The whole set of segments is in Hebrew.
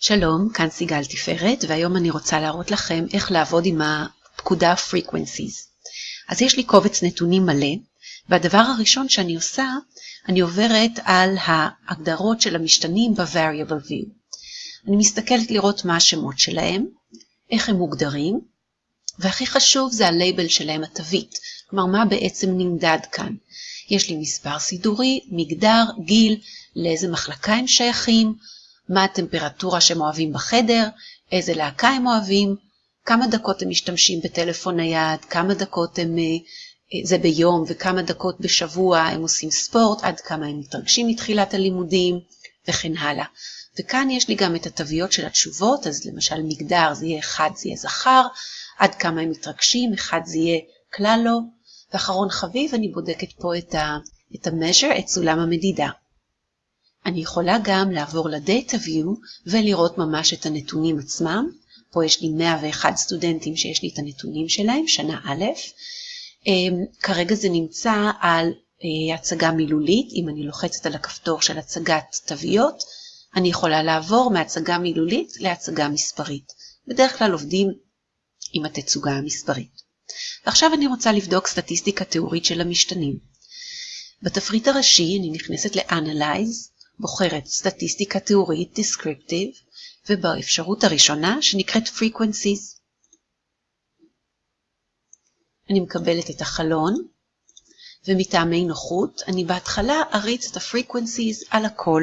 שלום, כאן סיגל תפארת, והיום אני רוצה להראות לכם איך לעבוד עם הפקודה frequencies. אז יש לי קובץ נתונים מלא, והדבר הראשון שאני עושה, אני עוברת על ההגדרות של המשתנים ב-variable view. אני מסתכלת לראות מה השמות שלהם, איך הם מוגדרים, והכי חשוב זה הלייבל שלהם, התווית, כלומר מה בעצם נמדד כאן. יש לי מספר סידורי, מגדר, גיל, לאיזה מחלקה הם שייכים, מה הטמפרטורה שהם אוהבים בחדר, איזה להקה הם אוהבים, כמה דקות הם משתמשים בטלפון נייד, כמה דקות הם, אה, זה ביום וכמה דקות בשבוע הם עושים ספורט, עד כמה הם מתרגשים מתחילת הלימודים וכן הלאה. וכאן יש לי גם את התוויות של התשובות, אז למשל מגדר זה יהיה אחד זה יהיה זכר, עד כמה הם מתרגשים, אחד זה יהיה כלל לא, ואחרון חביב אני בודקת פה את ה-measure, את סולם המדידה. אני יכולה גם לעבור ל-Data View ולראות ממש את הנתונים עצמם. פה יש לי 101 סטודנטים שיש לי את הנתונים שלהם, שנה א'. אמ, כרגע זה נמצא על אה, הצגה מילולית, אם אני לוחצת על הכפתור של הצגת תוויות, אני יכולה לעבור מהצגה מילולית להצגה מספרית. בדרך כלל עובדים עם התצוגה המספרית. ועכשיו אני רוצה לבדוק סטטיסטיקה תיאורית של המשתנים. בתפריט הראשי אני נכנסת ל-Analyze, בוחרת סטטיסטיקה תיאורית, Descriptive, ובאפשרות הראשונה שנקראת Frequencies. אני מקבלת את החלון, ומטעמי נוחות אני בהתחלה אריץ את ה-Frequencies על הכל.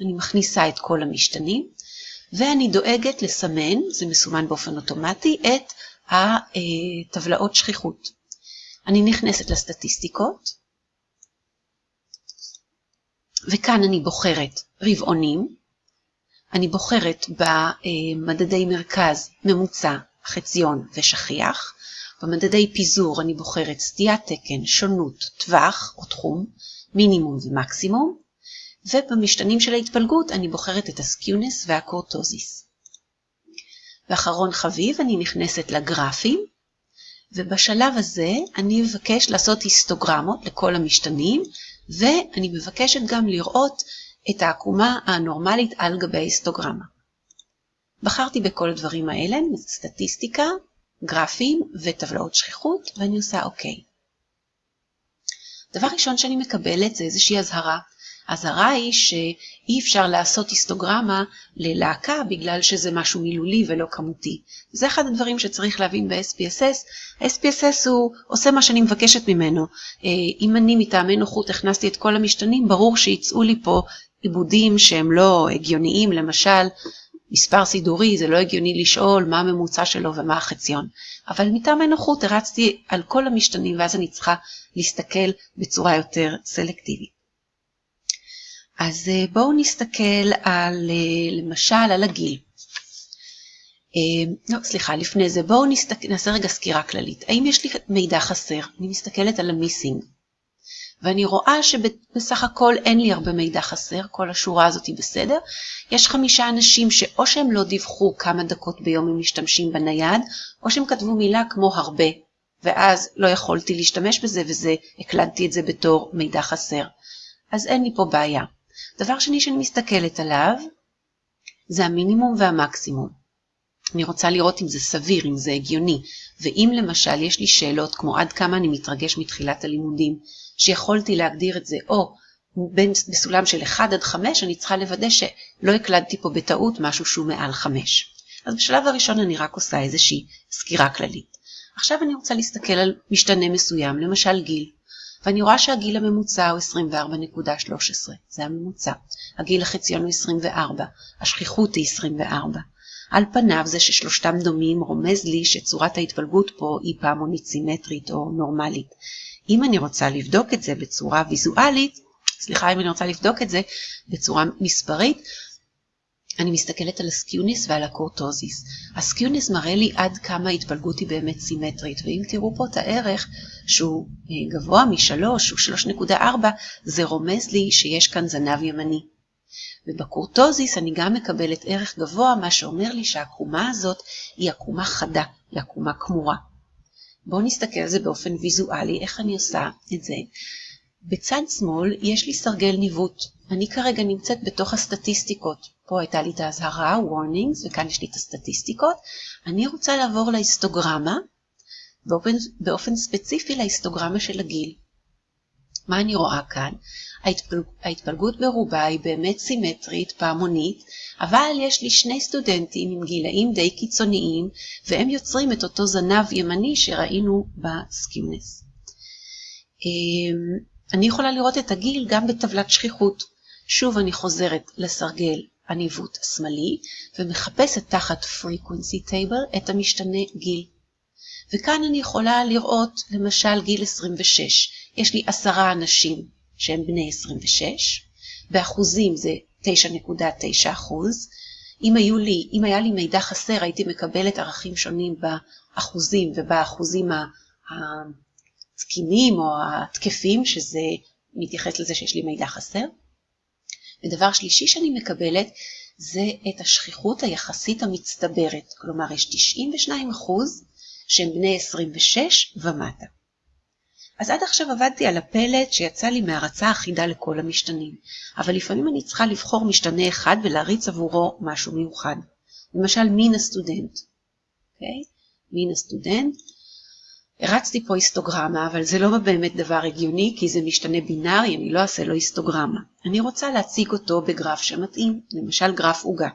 אני מכניסה את כל המשתנים, ואני דואגת לסמן, זה מסומן באופן אוטומטי, את הטבלאות שכיחות. אני נכנסת לסטטיסטיקות, וכאן אני בוחרת רבעונים, אני בוחרת במדדי מרכז, ממוצע, חציון ושכיח, במדדי פיזור אני בוחרת סטיית תקן, שונות, טווח או תחום, מינימום ומקסימום, ובמשתנים של ההתפלגות אני בוחרת את הסקיונס והקורטוזיס. ואחרון חביב אני נכנסת לגרפים, ובשלב הזה אני מבקש לעשות היסטוגרמות לכל המשתנים, ואני מבקשת גם לראות את העקומה הנורמלית על גבי ההיסטוגרמה. בחרתי בכל הדברים האלה, סטטיסטיקה, גרפים וטבלאות שכיחות, ואני עושה אוקיי. דבר ראשון שאני מקבלת זה איזושהי אזהרה. האזהרה היא שאי אפשר לעשות היסטוגרמה ללהקה בגלל שזה משהו מילולי ולא כמותי. זה אחד הדברים שצריך להבין ב-SPSS. ה-SPSS הוא עושה מה שאני מבקשת ממנו. אה, אם אני מטעמי נוחות הכנסתי את כל המשתנים, ברור שיצאו לי פה עיבודים שהם לא הגיוניים, למשל, מספר סידורי, זה לא הגיוני לשאול מה הממוצע שלו ומה החציון. אבל מטעמי נוחות הרצתי על כל המשתנים ואז אני צריכה להסתכל בצורה יותר סלקטיבית. אז אה, בואו נסתכל על, אה, למשל, על הגיל. אה, לא, סליחה, לפני זה, בואו נסתק... נעשה רגע סקירה כללית. האם יש לי מידע חסר? אני מסתכלת על המיסינג, ואני רואה שבסך הכל אין לי הרבה מידע חסר, כל השורה הזאת היא בסדר. יש חמישה אנשים שאו שהם לא דיווחו כמה דקות ביום הם משתמשים בנייד, או שהם כתבו מילה כמו הרבה, ואז לא יכולתי להשתמש בזה, וזה, הקלדתי את זה בתור מידע חסר. אז אין לי פה בעיה. דבר שני שאני מסתכלת עליו זה המינימום והמקסימום. אני רוצה לראות אם זה סביר, אם זה הגיוני, ואם למשל יש לי שאלות כמו עד כמה אני מתרגש מתחילת הלימודים, שיכולתי להגדיר את זה או בין, בסולם של 1 עד 5, אני צריכה לוודא שלא הקלדתי פה בטעות משהו שהוא מעל 5. אז בשלב הראשון אני רק עושה איזושהי סקירה כללית. עכשיו אני רוצה להסתכל על משתנה מסוים, למשל גיל. ואני רואה שהגיל הממוצע הוא 24.13, זה הממוצע. הגיל החציון הוא 24, השכיחות היא 24. על פניו זה ששלושתם דומים רומז לי שצורת ההתפלגות פה היא פעמונית סימטרית או נורמלית. אם אני רוצה לבדוק את זה בצורה ויזואלית, סליחה אם אני רוצה לבדוק את זה בצורה מספרית, אני מסתכלת על ה skewness ועל ה kurtosis. ה skewness מראה לי עד כמה ההתפלגות היא באמת סימטרית, ואם תראו פה את הערך שהוא אה, גבוה משלוש, הוא 3.4, זה רומז לי שיש כאן זנב ימני. וב kurtosis אני גם מקבלת ערך גבוה, מה שאומר לי שהעקומה הזאת היא עקומה חדה, היא עקומה קמורה. בואו נסתכל על זה באופן ויזואלי, איך אני עושה את זה. בצד שמאל יש לי סרגל ניווט. אני כרגע נמצאת בתוך הסטטיסטיקות. פה הייתה לי את האזהרה, warnings, וכאן יש לי את הסטטיסטיקות. אני רוצה לעבור להיסטוגרמה, באופן, באופן ספציפי להיסטוגרמה של הגיל. מה אני רואה כאן? ההתפלג, ההתפלגות ברובה היא באמת סימטרית, פעמונית, אבל יש לי שני סטודנטים עם גילאים די קיצוניים, והם יוצרים את אותו זנב ימני שראינו בסקיונס. אמ, אני יכולה לראות את הגיל גם בטבלת שכיחות. שוב אני חוזרת לסרגל הניווט השמאלי, ומחפשת תחת frequency table את המשתנה גיל. וכאן אני יכולה לראות למשל גיל 26. יש לי עשרה אנשים שהם בני 26, באחוזים זה 9.9 אחוז. אם, לי, אם היה לי מידע חסר הייתי מקבלת ערכים שונים באחוזים ובאחוזים התקינים או התקפים, שזה מתייחס לזה שיש לי מידע חסר. ודבר שלישי שאני מקבלת זה את השכיחות היחסית המצטברת, כלומר יש 92 אחוז שהם בני 26 ומטה. אז עד עכשיו עבדתי על הפלט שיצא לי מהרצה אחידה לכל המשתנים, אבל לפעמים אני צריכה לבחור משתנה אחד ולהריץ עבורו משהו מיוחד. למשל מין הסטודנט. Okay? אוקיי? מין הסטודנט. הרצתי פה היסטוגרמה, אבל זה לא באמת דבר הגיוני, כי זה משתנה בינארי, אני לא אעשה לו היסטוגרמה. אני רוצה להציג אותו בגרף שמתאים, למשל גרף עוגה.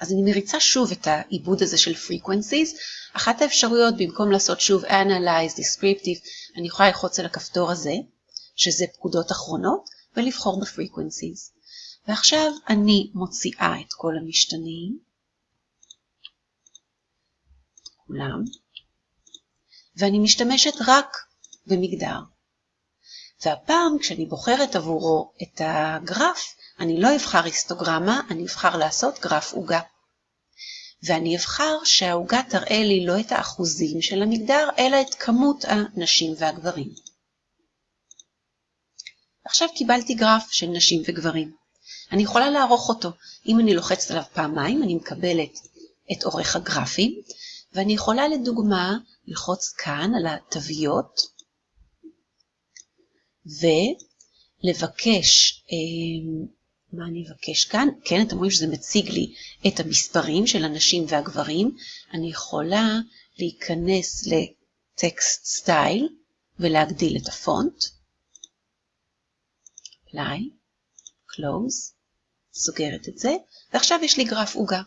אז אני מריצה שוב את העיבוד הזה של frequencies. אחת האפשרויות, במקום לעשות שוב analyze, descriptive, אני יכולה ללחוץ על הכפתור הזה, שזה פקודות אחרונות, ולבחור ב-frequencies. ועכשיו אני מוציאה את כל המשתנים, כולם, ואני משתמשת רק במגדר. והפעם כשאני בוחרת עבורו את הגרף, אני לא אבחר היסטוגרמה, אני אבחר לעשות גרף עוגה. ואני אבחר שהעוגה תראה לי לא את האחוזים של המגדר, אלא את כמות הנשים והגברים. עכשיו קיבלתי גרף של נשים וגברים. אני יכולה לערוך אותו. אם אני לוחצת עליו פעמיים, אני מקבלת את עורך הגרפים, ואני יכולה לדוגמה ללחוץ כאן על התוויות, ולבקש אה, מה אני אבקש כאן? כן, אתם רואים שזה מציג לי את המספרים של הנשים והגברים. אני יכולה להיכנס לטקסט סטייל ולהגדיל את הפונט. apply, close, סוגרת את זה, ועכשיו יש לי גרף עוגה.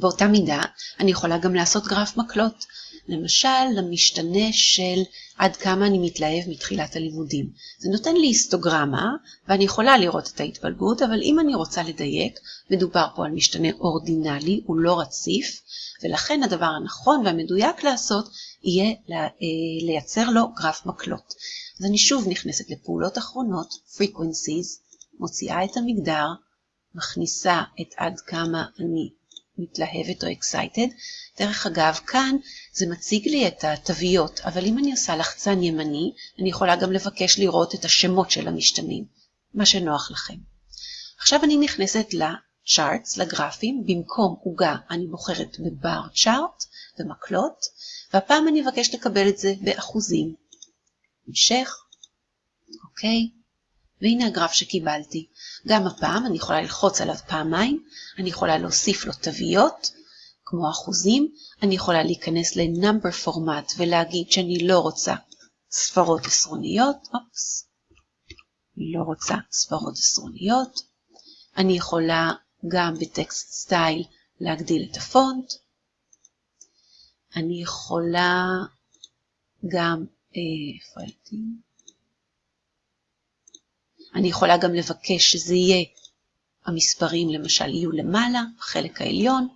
באותה מידה אני יכולה גם לעשות גרף מקלות. למשל, למשתנה של עד כמה אני מתלהב מתחילת הלימודים. זה נותן לי היסטוגרמה, ואני יכולה לראות את ההתפלגות, אבל אם אני רוצה לדייק, מדובר פה על משתנה אורדינלי, הוא לא רציף, ולכן הדבר הנכון והמדויק לעשות יהיה אה, לייצר לו גרף מקלות. אז אני שוב נכנסת לפעולות אחרונות, frequencies, מוציאה את המגדר, מכניסה את עד כמה אני מתלהבת או excited. דרך אגב, כאן זה מציג לי את התוויות, אבל אם אני עושה לחצן ימני, אני יכולה גם לבקש לראות את השמות של המשתנים, מה שנוח לכם. עכשיו אני נכנסת ל-charts, לגרפים, במקום עוגה אני בוחרת בבר צ'ארט ומקלות, והפעם אני אבקש לקבל את זה באחוזים. המשך, אוקיי, והנה הגרף שקיבלתי. גם הפעם אני יכולה ללחוץ עליו פעמיים, אני יכולה להוסיף לו תוויות, כמו אחוזים, אני יכולה להיכנס ל-number format ולהגיד שאני לא רוצה ספרות עשרוניות, אופס, לא רוצה ספרות עשרוניות, אני יכולה גם בטקסט סטייל להגדיל את הפונט, אני יכולה גם, אה, איפה הייתי? אני יכולה גם לבקש שזה יהיה, המספרים למשל יהיו למעלה, בחלק העליון.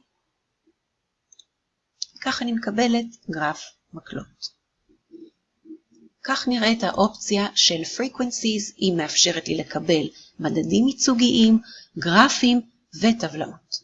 כך אני מקבלת גרף מקלות. כך נראית האופציה של frequencies, היא מאפשרת לי לקבל מדדים ייצוגיים, גרפים וטבלאות.